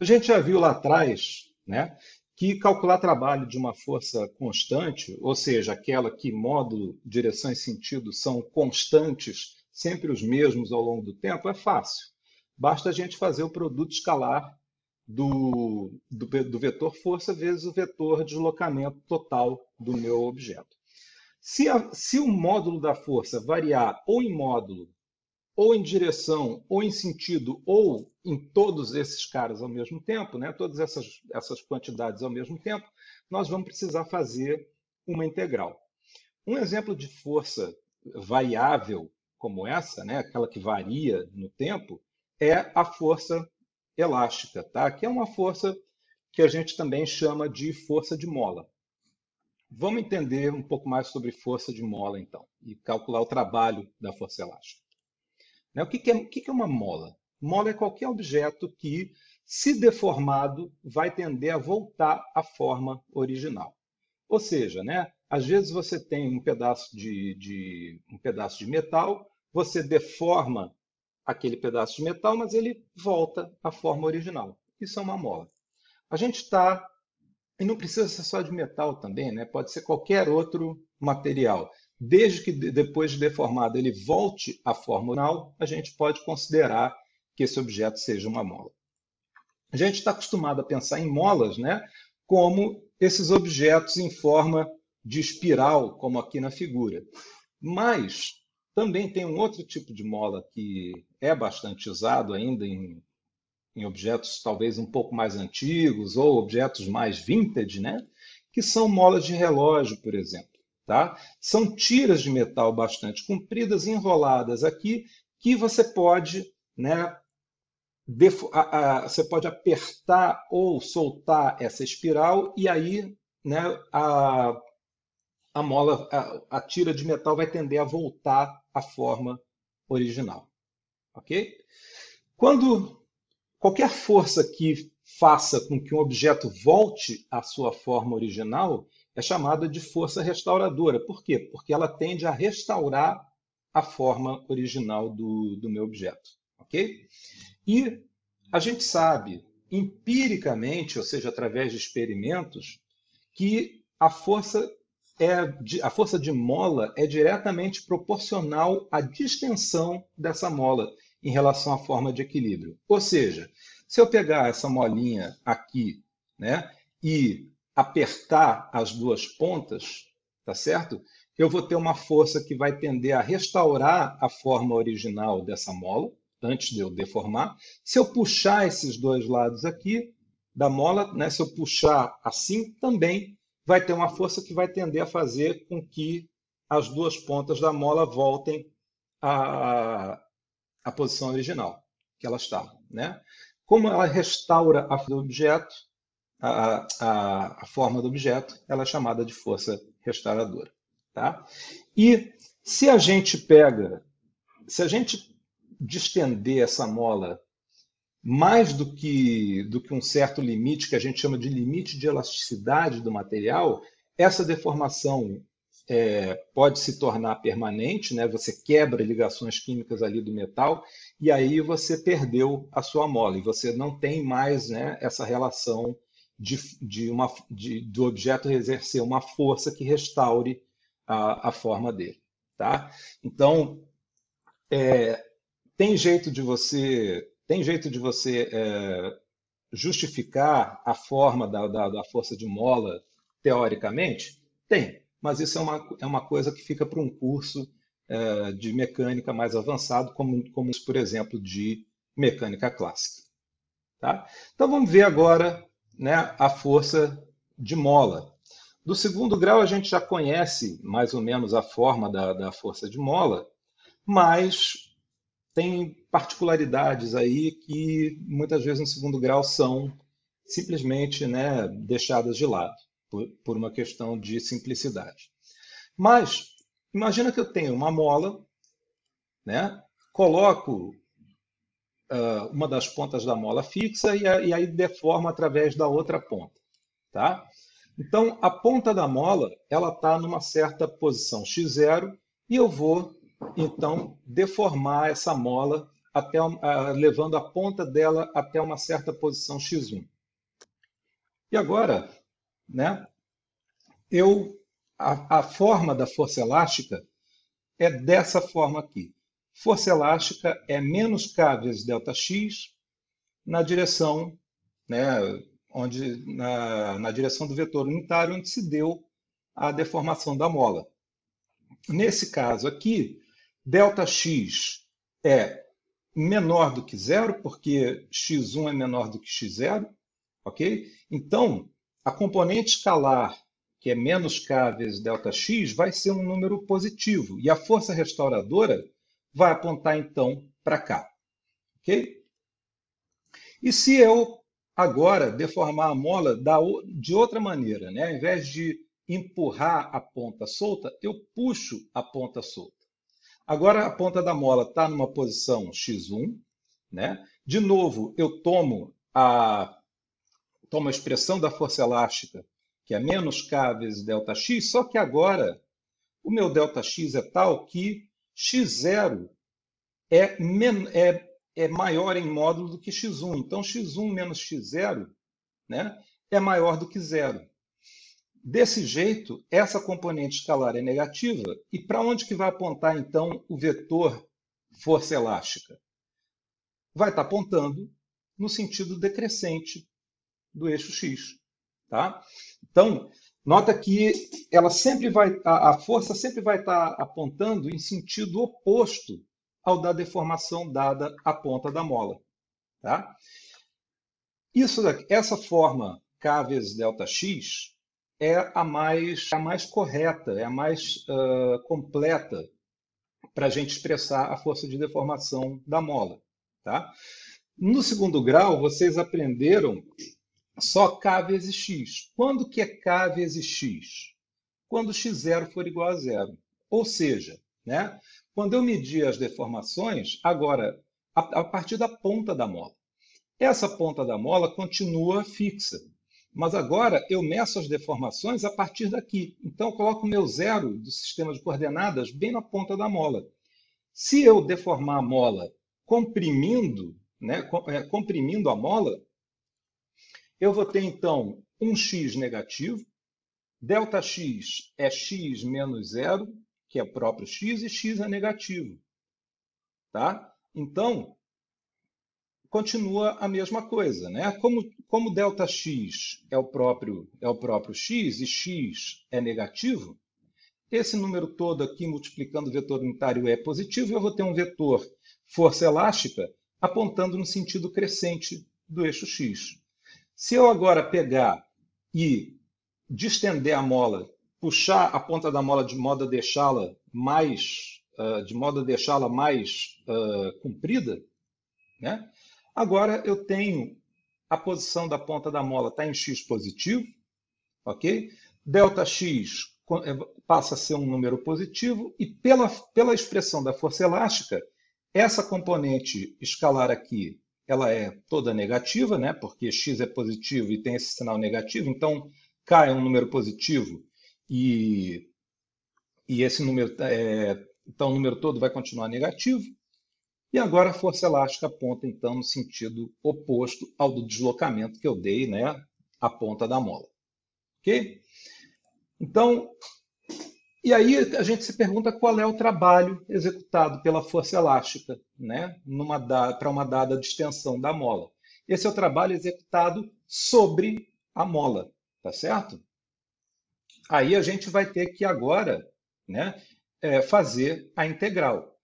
A gente já viu lá atrás né, que calcular trabalho de uma força constante, ou seja, aquela que módulo, direção e sentido são constantes, sempre os mesmos ao longo do tempo, é fácil. Basta a gente fazer o produto escalar do, do, do vetor força vezes o vetor deslocamento total do meu objeto. Se, a, se o módulo da força variar ou em módulo, ou em direção, ou em sentido, ou em todos esses caras ao mesmo tempo, né, todas essas, essas quantidades ao mesmo tempo, nós vamos precisar fazer uma integral. Um exemplo de força variável como essa, né, aquela que varia no tempo, é a força elástica, tá? que é uma força que a gente também chama de força de mola. Vamos entender um pouco mais sobre força de mola, então, e calcular o trabalho da força elástica. Né? O que é, uma mola? Mola é qualquer objeto que, se deformado, vai tender a voltar à forma original. Ou seja, né, às vezes você tem um pedaço de, de, um pedaço de metal, você deforma aquele pedaço de metal, mas ele volta à forma original. Isso é uma mola. A gente está e não precisa ser só de metal também, né? pode ser qualquer outro material. Desde que depois de deformado ele volte à forma original, a gente pode considerar que esse objeto seja uma mola. A gente está acostumado a pensar em molas né? como esses objetos em forma de espiral, como aqui na figura. Mas também tem um outro tipo de mola que é bastante usado ainda em em objetos talvez um pouco mais antigos ou objetos mais vintage, né? que são molas de relógio, por exemplo. Tá? São tiras de metal bastante compridas, enroladas aqui, que você pode, né, a, a, você pode apertar ou soltar essa espiral e aí né, a, a mola, a, a tira de metal vai tender a voltar à forma original. Ok? Quando Qualquer força que faça com que um objeto volte à sua forma original é chamada de força restauradora. Por quê? Porque ela tende a restaurar a forma original do, do meu objeto. Ok? E a gente sabe empiricamente, ou seja, através de experimentos, que a força é a força de mola é diretamente proporcional à distensão dessa mola em relação à forma de equilíbrio. Ou seja, se eu pegar essa molinha aqui né, e apertar as duas pontas, tá certo? Eu vou ter uma força que vai tender a restaurar a forma original dessa mola, antes de eu deformar. Se eu puxar esses dois lados aqui da mola, né, se eu puxar assim, também vai ter uma força que vai tender a fazer com que as duas pontas da mola voltem a, a posição original que ela está. Né? Como ela restaura a do objeto, a, a, a, forma do objeto, ela é chamada de força restauradora. Tá? E se a gente pega, se a gente distender essa mola mais do que, do que um certo limite, que a gente chama de limite de elasticidade do material, essa deformação é, pode se tornar permanente, né? você quebra ligações químicas ali do metal e aí você perdeu a sua mola e você não tem mais né, essa relação de, de uma, de, do objeto exercer uma força que restaure a, a forma dele. Tá? Então, é, tem jeito de você tem jeito de você é, justificar a forma da, da, da força de mola teoricamente? Tem mas isso é uma, é uma coisa que fica para um curso é, de mecânica mais avançado, como, como, por exemplo, de mecânica clássica. Tá? Então vamos ver agora né, a força de mola. Do segundo grau a gente já conhece mais ou menos a forma da, da força de mola, mas tem particularidades aí que muitas vezes no segundo grau são simplesmente né, deixadas de lado por, por uma questão de simplicidade. Mas, imagina que eu tenho uma mola, né? coloco uh, uma das pontas da mola fixa e, e aí deformo através da outra ponta. Tá? Então, a ponta da mola ela está numa certa posição x0 e eu vou, então, deformar essa mola até, levando a ponta dela até uma certa posição x1. E agora, né, eu, a, a forma da força elástica é dessa forma aqui Força elástica é menos k vezes ΔX na direção, né, onde, na, na direção do vetor unitário, onde se deu a deformação da mola. Nesse caso aqui, ΔX é menor do que zero, porque x1 é menor do que x0, ok? Então, a componente escalar, que é menos k vezes ΔX, vai ser um número positivo, e a força restauradora vai apontar, então, para cá, ok? E se eu agora deformar a mola de outra maneira, né? ao invés de empurrar a ponta solta, eu puxo a ponta solta. Agora a ponta da mola está numa posição x1, né? De novo, eu tomo a, tomo a expressão da força elástica, que é menos k vezes ΔX, só que agora o meu ΔX é tal que x0 é, é, é maior em módulo do que x1. Então, x1 menos x0 né, é maior do que zero. Desse jeito, essa componente escalar é negativa, e para onde que vai apontar, então, o vetor força elástica? Vai estar apontando no sentido decrescente do eixo x. Tá? Então, nota que ela sempre vai, a, a força sempre vai estar apontando em sentido oposto ao da deformação dada à ponta da mola. Tá? Isso daqui, essa forma k vezes ΔX é a mais, a mais correta, é a mais uh, completa para a gente expressar a força de deformação da mola. Tá? No segundo grau, vocês aprenderam só K vezes X. Quando que é K vezes X? Quando x0 for igual a zero. Ou seja, né, quando eu medir as deformações, agora, a, a partir da ponta da mola. Essa ponta da mola continua fixa. Mas agora eu meço as deformações a partir daqui. Então, eu coloco o meu zero do sistema de coordenadas bem na ponta da mola. Se eu deformar a mola comprimindo, né, é, comprimindo a mola, eu vou ter, então, um x negativo, ΔX é x menos zero, que é próprio x, e x é negativo. Tá? Então, continua a mesma coisa. Né? Como, como ΔX é o, próprio, é o próprio x e x é negativo, esse número todo aqui multiplicando o vetor unitário é positivo, eu vou ter um vetor força elástica apontando no sentido crescente do eixo x. Se eu agora pegar e distender a mola, puxar a ponta da mola de modo a deixá-la mais, uh, de modo a deixá-la mais uh, comprida, né? Agora eu tenho a posição da ponta da mola está em x positivo, ok? Delta x é, passa a ser um número positivo e pela, pela expressão da força elástica, essa componente escalar aqui, ela é toda negativa, né? Porque x é positivo e tem esse sinal negativo, então k é um número positivo e, e esse número, é, então o número todo vai continuar negativo. E agora a força elástica aponta, então, no sentido oposto ao do deslocamento que eu dei, né, à ponta da mola. Ok? Então, e aí a gente se pergunta qual é o trabalho executado pela força elástica, né, para uma dada distensão da mola. Esse é o trabalho executado sobre a mola, tá certo? Aí a gente vai ter que agora né, é, fazer a integral.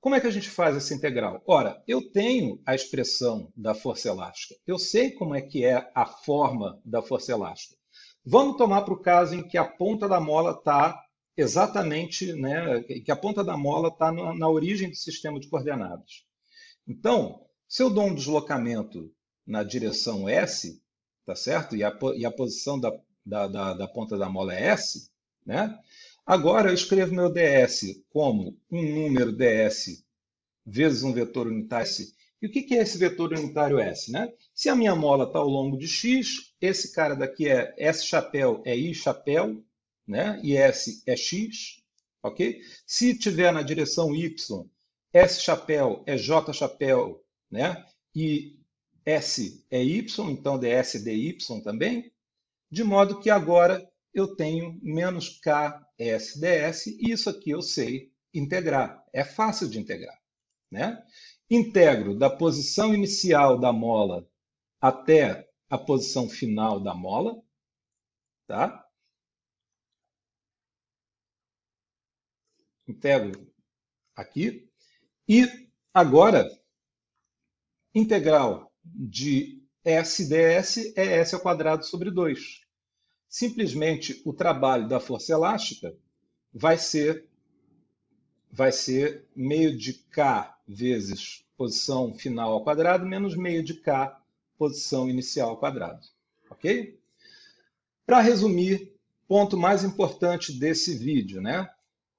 Como é que a gente faz essa integral? Ora, eu tenho a expressão da força elástica. Eu sei como é que é a forma da força elástica. Vamos tomar para o caso em que a ponta da mola está exatamente, né, que a ponta da mola está na, na origem do sistema de coordenadas. Então, se eu dou um deslocamento na direção S, tá certo? E a, e a posição da, da, da, da ponta da mola é S, né? Agora eu escrevo meu ds como um número ds vezes um vetor unitário S. E o que é esse vetor unitário S? Né? Se a minha mola está ao longo de x, esse cara daqui é S chapéu é I chapéu, né? e S é x. ok? Se tiver na direção y, S chapéu é J chapéu, né? E S é Y, então ds dy também, de modo que agora eu tenho menos K S ds, e isso aqui eu sei integrar. É fácil de integrar. Né? Integro da posição inicial da mola até a posição final da mola. Tá? Integro aqui. E agora, integral de S ds é S ao quadrado sobre 2. Simplesmente o trabalho da força elástica vai ser vai ser meio de K vezes posição final ao quadrado menos meio de K posição inicial ao quadrado. Ok? Para resumir, ponto mais importante desse vídeo, né?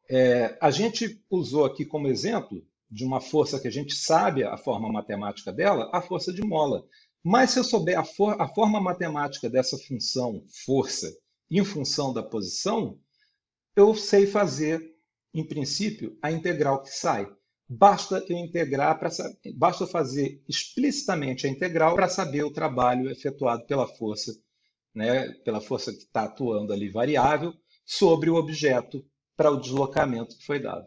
É, a gente usou aqui como exemplo de uma força que a gente sabe a forma matemática dela, a força de mola. Mas se eu souber a, for a forma matemática dessa função força em função da posição, eu sei fazer, em princípio, a integral que sai. Basta eu integrar para basta fazer explicitamente a integral para saber o trabalho efetuado pela força, né, pela força que está atuando ali variável sobre o objeto para o deslocamento que foi dado.